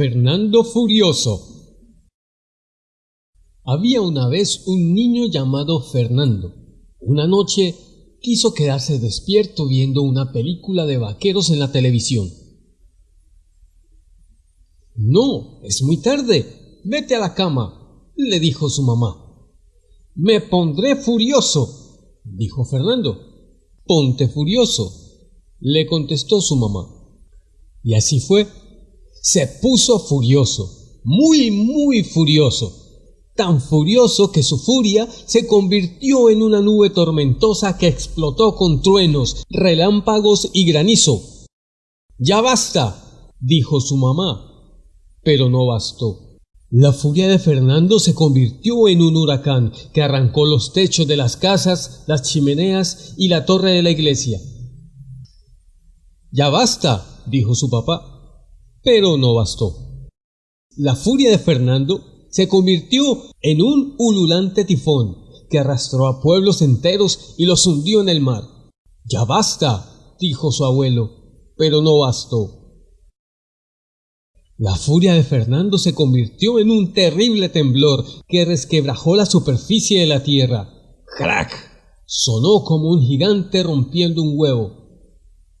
Fernando Furioso Había una vez un niño llamado Fernando. Una noche quiso quedarse despierto viendo una película de vaqueros en la televisión. No, es muy tarde. Vete a la cama, le dijo su mamá. Me pondré furioso, dijo Fernando. Ponte furioso, le contestó su mamá. Y así fue se puso furioso, muy, muy furioso, tan furioso que su furia se convirtió en una nube tormentosa que explotó con truenos, relámpagos y granizo. Ya basta, dijo su mamá. Pero no bastó. La furia de Fernando se convirtió en un huracán que arrancó los techos de las casas, las chimeneas y la torre de la iglesia. Ya basta, dijo su papá. Pero no bastó. La furia de Fernando se convirtió en un ululante tifón que arrastró a pueblos enteros y los hundió en el mar. Ya basta, dijo su abuelo, pero no bastó. La furia de Fernando se convirtió en un terrible temblor que resquebrajó la superficie de la tierra. ¡Crack! Sonó como un gigante rompiendo un huevo.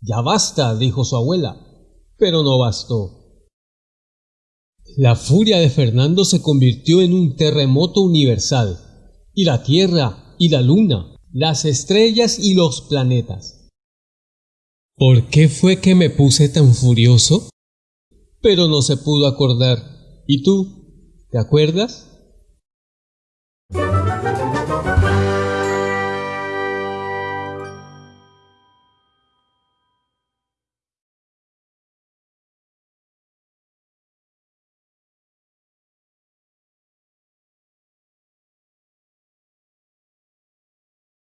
Ya basta, dijo su abuela, pero no bastó. La furia de Fernando se convirtió en un terremoto universal, y la Tierra y la Luna, las estrellas y los planetas. ¿Por qué fue que me puse tan furioso? Pero no se pudo acordar. ¿Y tú? ¿Te acuerdas?